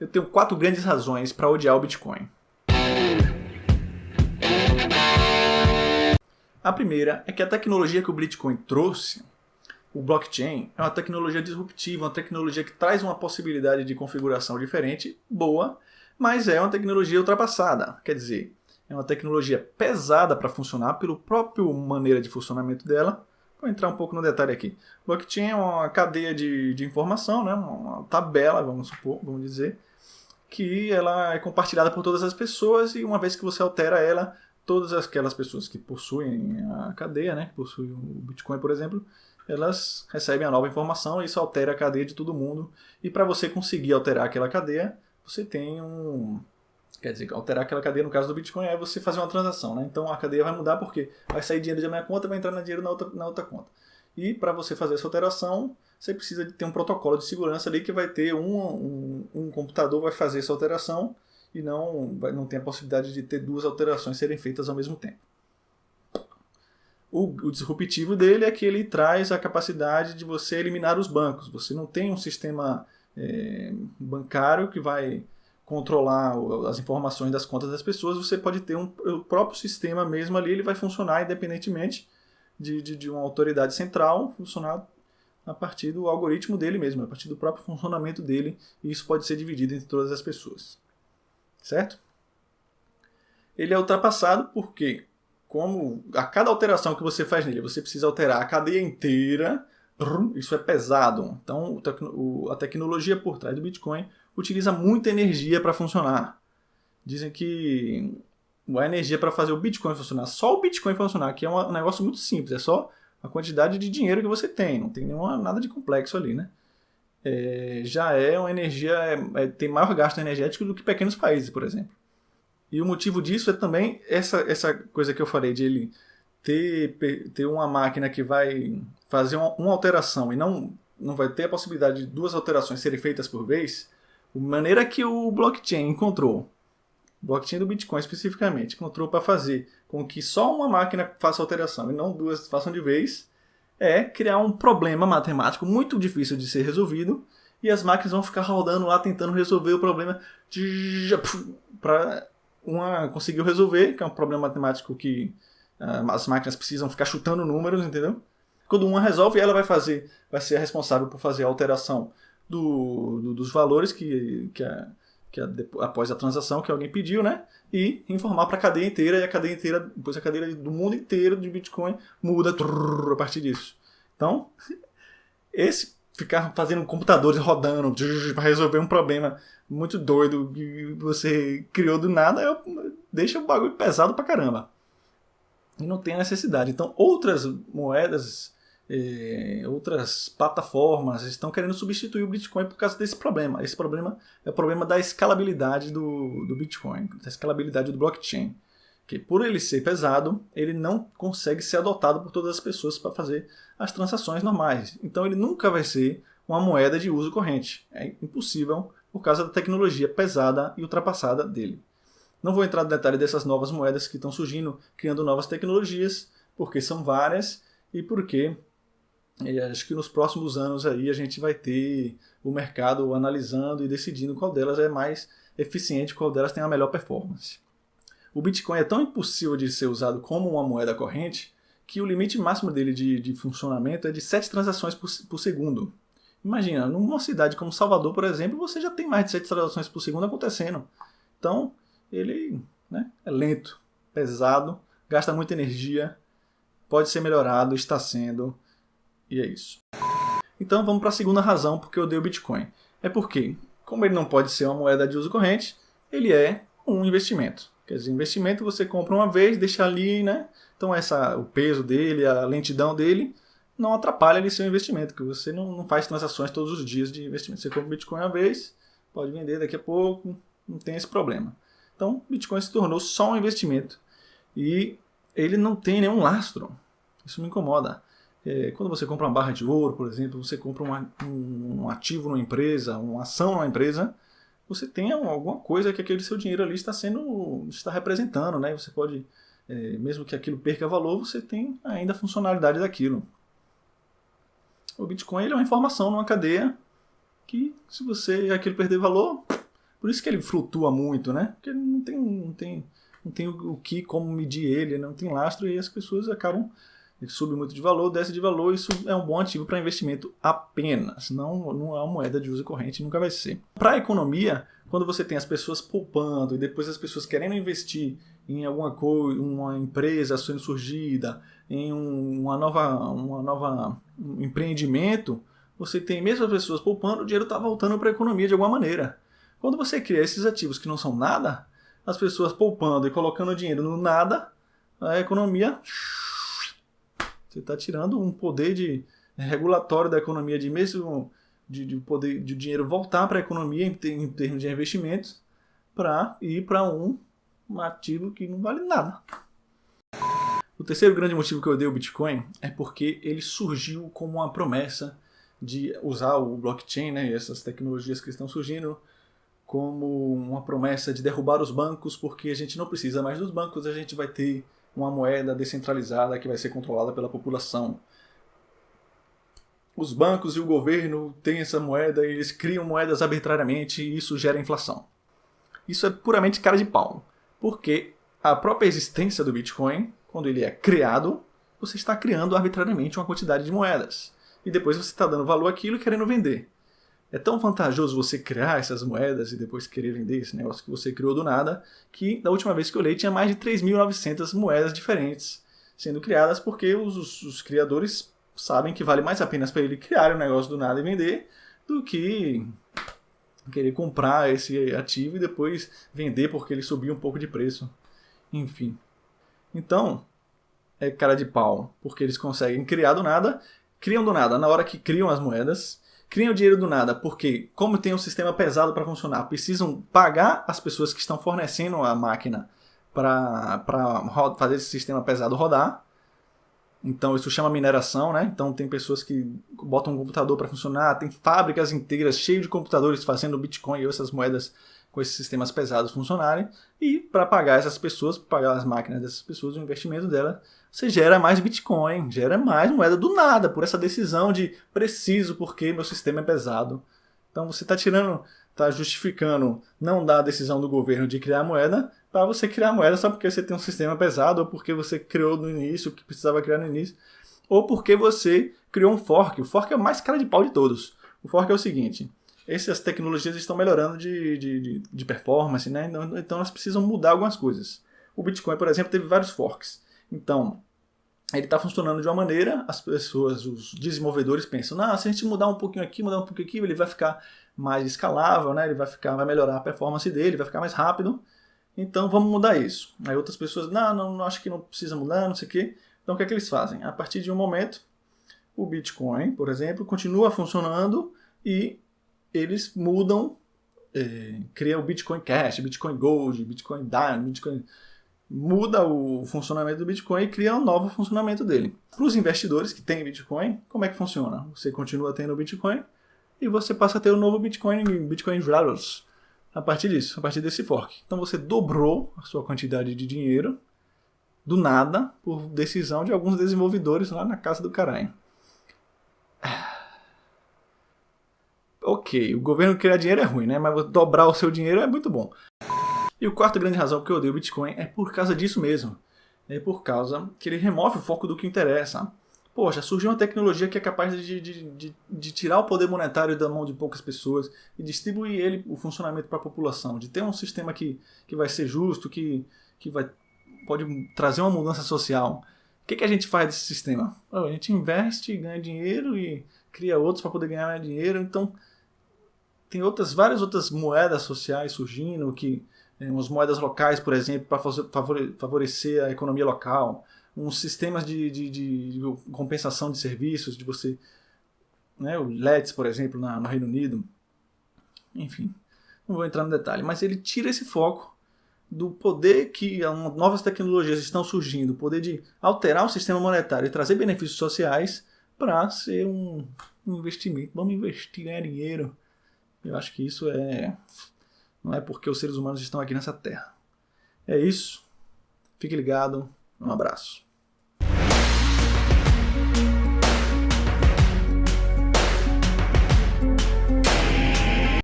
eu tenho quatro grandes razões para odiar o Bitcoin. A primeira é que a tecnologia que o Bitcoin trouxe, o blockchain, é uma tecnologia disruptiva, uma tecnologia que traz uma possibilidade de configuração diferente, boa, mas é uma tecnologia ultrapassada. Quer dizer, é uma tecnologia pesada para funcionar pelo próprio maneira de funcionamento dela. Vou entrar um pouco no detalhe aqui. Blockchain é uma cadeia de, de informação, né? uma tabela, vamos supor, vamos dizer, que ela é compartilhada por todas as pessoas e uma vez que você altera ela, todas aquelas pessoas que possuem a cadeia, né, que possuem o Bitcoin, por exemplo, elas recebem a nova informação e isso altera a cadeia de todo mundo. E para você conseguir alterar aquela cadeia, você tem um... Quer dizer, alterar aquela cadeia no caso do Bitcoin é você fazer uma transação, né? Então a cadeia vai mudar porque vai sair dinheiro de minha conta vai entrar dinheiro na outra, na outra conta. E para você fazer essa alteração, você precisa de ter um protocolo de segurança ali que vai ter um, um, um computador vai fazer essa alteração e não, não tem a possibilidade de ter duas alterações serem feitas ao mesmo tempo. O, o, disruptivo dele é que ele traz a capacidade de você eliminar os bancos. Você não tem um sistema é, bancário que vai controlar as informações das contas das pessoas, você pode ter um, o próprio sistema mesmo ali, ele vai funcionar independentemente de, de, de uma autoridade central, funcionar a partir do algoritmo dele mesmo, a partir do próprio funcionamento dele, e isso pode ser dividido entre todas as pessoas certo? Ele é ultrapassado porque, como a cada alteração que você faz nele, você precisa alterar a cadeia inteira, isso é pesado. Então, a tecnologia por trás do Bitcoin utiliza muita energia para funcionar. Dizem que a energia para fazer o Bitcoin funcionar, só o Bitcoin funcionar, que é um negócio muito simples, é só a quantidade de dinheiro que você tem, não tem nenhuma, nada de complexo ali, né? é, já é uma energia, é, é, tem maior gasto energético do que pequenos países, por exemplo. E o motivo disso é também essa, essa coisa que eu falei, de ele ter, ter uma máquina que vai fazer uma, uma alteração e não, não vai ter a possibilidade de duas alterações serem feitas por vez, a maneira que o blockchain encontrou, blockchain do Bitcoin especificamente, encontrou para fazer com que só uma máquina faça alteração e não duas façam de vez, é criar um problema matemático muito difícil de ser resolvido e as máquinas vão ficar rodando lá tentando resolver o problema para uma conseguiu resolver, que é um problema matemático que uh, as máquinas precisam ficar chutando números, entendeu? Quando uma resolve, ela vai fazer, vai ser responsável por fazer a alteração do, do dos valores que, que, a, que a, após a transação que alguém pediu, né? E informar para a cadeia inteira, e a cadeia inteira, depois a cadeia do mundo inteiro de Bitcoin muda trrr, a partir disso. Então, esse ficar fazendo computadores rodando para resolver um problema muito doido que você criou do nada, deixa o bagulho pesado pra caramba. E não tem necessidade. Então, outras moedas eh, outras plataformas estão querendo substituir o Bitcoin por causa desse problema. Esse problema é o problema da escalabilidade do, do Bitcoin, da escalabilidade do blockchain. Que por ele ser pesado, ele não consegue ser adotado por todas as pessoas para fazer as transações normais. Então ele nunca vai ser uma moeda de uso corrente. É impossível por causa da tecnologia pesada e ultrapassada dele. Não vou entrar no detalhe dessas novas moedas que estão surgindo, criando novas tecnologias, porque são várias e porque e acho que nos próximos anos aí a gente vai ter o mercado analisando e decidindo qual delas é mais eficiente, qual delas tem a melhor performance. O Bitcoin é tão impossível de ser usado como uma moeda corrente que o limite máximo dele de, de funcionamento é de 7 transações por, por, segundo. Imagina, numa cidade como Salvador, por exemplo, você já tem mais de 7 transações por segundo acontecendo. Então, ele né, é lento, pesado, gasta muita energia, pode ser melhorado, está sendo e é isso. Então vamos para a segunda razão porque eu odeio o Bitcoin. É porque, como ele não pode ser uma moeda de uso corrente, ele é um investimento. Quer dizer, investimento você compra uma vez, deixa ali, né? Então essa, o peso dele, a lentidão dele, não atrapalha ele ser um investimento, que você não, não faz transações todos os dias de investimento. Você compra Bitcoin uma vez, pode vender daqui a pouco, não tem esse problema. Então, Bitcoin se tornou só um investimento e ele não tem nenhum lastro. Isso me incomoda. É, quando você compra uma barra de ouro, por exemplo, você compra uma, um, um, ativo numa empresa, uma ação numa empresa, você tem alguma coisa que aquele seu dinheiro ali está sendo, está representando, né? Você pode, é, mesmo que aquilo perca valor, você tem ainda a funcionalidade daquilo. O Bitcoin ele é uma informação numa cadeia que, se você aquilo perder valor, Por isso que ele flutua muito, né? Porque não tem, não tem, não tem o que, como medir ele, não tem lastro e as pessoas acabam sube muito de valor, desce de valor, isso é um bom ativo para investimento apenas, não, não é uma moeda de uso corrente, nunca vai ser. Para a economia, quando você tem as pessoas poupando e depois as pessoas querendo investir em alguma coisa, uma empresa sendo surgida, em um, uma nova, uma nova um empreendimento, você tem mesmo as pessoas poupando, o dinheiro está voltando para a economia de alguma maneira. Quando você cria esses ativos que não são nada, as pessoas poupando e colocando dinheiro no nada, a economia você está tirando um poder de regulatório da economia de mesmo de, de poder de dinheiro voltar para a economia em, em, termos de investimentos para ir para um, um ativo que não vale nada. O terceiro grande motivo que eu odeio o Bitcoin é porque ele surgiu como uma promessa de usar o blockchain né, e essas tecnologias que estão surgindo como uma promessa de derrubar os bancos, porque a gente não precisa mais dos bancos, a gente vai ter uma moeda descentralizada que vai ser controlada pela população os bancos e o governo têm essa moeda e eles criam moedas arbitrariamente e isso gera inflação. Isso é puramente cara de pau, porque a própria existência do Bitcoin, quando ele é criado, você está criando arbitrariamente uma quantidade de moedas. E depois você está dando valor àquilo e querendo vender. É tão vantajoso você criar essas moedas e depois querer vender esse negócio que você criou do nada, que da última vez que eu olhei tinha mais de 3.900 moedas diferentes sendo criadas porque os, os, os criadores sabem que vale mais a pena para ele criar um negócio do nada e vender do que querer comprar esse ativo e depois vender porque ele subiu um pouco de preço. Enfim. Então, é cara de pau, porque eles conseguem criar do nada, criam do nada na hora que criam as moedas, criam dinheiro do nada, porque como tem um sistema pesado para funcionar, precisam pagar as pessoas que estão fornecendo a máquina para fazer esse sistema pesado rodar, então isso chama mineração, né? Então tem pessoas que botam um computador para funcionar, tem fábricas inteiras cheias de computadores fazendo Bitcoin e essas moedas com esses sistemas pesados funcionarem. E para pagar essas pessoas, pagar as máquinas dessas pessoas, o investimento dela, você gera mais Bitcoin, gera mais moeda do nada, por essa decisão de preciso porque meu sistema é pesado. Então você está tirando, está justificando não dar a decisão do governo de criar moeda para você criar moeda só porque você tem um sistema pesado, ou porque você criou no início o que precisava criar no início, ou porque você criou um fork. O fork é o mais cara de pau de todos. O fork é o seguinte: essas tecnologias estão melhorando de, de, de performance, né? Então, então elas precisam mudar algumas coisas. O Bitcoin, por exemplo, teve vários forks. Então, ele está funcionando de uma maneira, as pessoas, os desenvolvedores pensam, não, se a gente mudar um pouquinho aqui, mudar um pouquinho aqui, ele vai ficar mais escalável, né? ele vai, ficar, vai melhorar a performance dele, vai ficar mais rápido. Então vamos mudar isso. Aí outras pessoas, não, não, não acho que não precisa mudar, não sei o quê. Então o que é que eles fazem? A partir de um momento, o Bitcoin, por exemplo, continua funcionando e eles mudam, é, criam o Bitcoin Cash, Bitcoin Gold, Bitcoin Diamond, Bitcoin... Muda o funcionamento do Bitcoin e cria um novo funcionamento dele. Para os investidores que têm Bitcoin, como é que funciona? Você continua tendo o Bitcoin e você passa a ter o um novo Bitcoin, Bitcoin Rattles a partir disso, a partir desse fork. Então você dobrou a sua quantidade de dinheiro do nada por decisão de alguns desenvolvedores lá na casa do caralho. Ok, o governo criar dinheiro é ruim, né? Mas dobrar o seu dinheiro é muito bom. E o quarto grande razão que eu odeio o Bitcoin é por causa disso mesmo. É por causa que ele remove o foco do que interessa poxa, surgiu uma tecnologia que é capaz de, de, de, de, tirar o poder monetário da mão de poucas pessoas e distribuir ele, o funcionamento para a população, de ter um sistema que, que vai ser justo, que, que vai, pode trazer uma mudança social. O que, que a gente faz desse sistema? a gente investe, ganha dinheiro e cria outros para poder ganhar mais dinheiro. Então, tem outras várias outras moedas sociais surgindo, que umas moedas locais, por exemplo, para favorecer a economia local uns sistemas de, de, de, compensação de serviços, de você. Né, o LEDs, por exemplo, na, no Reino Unido. Enfim, não vou entrar no detalhe, mas ele tira esse foco do poder que novas tecnologias estão surgindo, o poder de alterar o sistema monetário e trazer benefícios sociais para ser um, investimento. Vamos investir, ganhar dinheiro. Eu acho que isso é. Não é porque os seres humanos estão aqui nessa terra. É isso. Fique ligado. Um abraço.